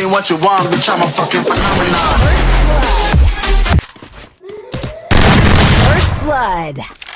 ain't what you want, bitch, I'm a fucking phenomenon. First blood. First blood.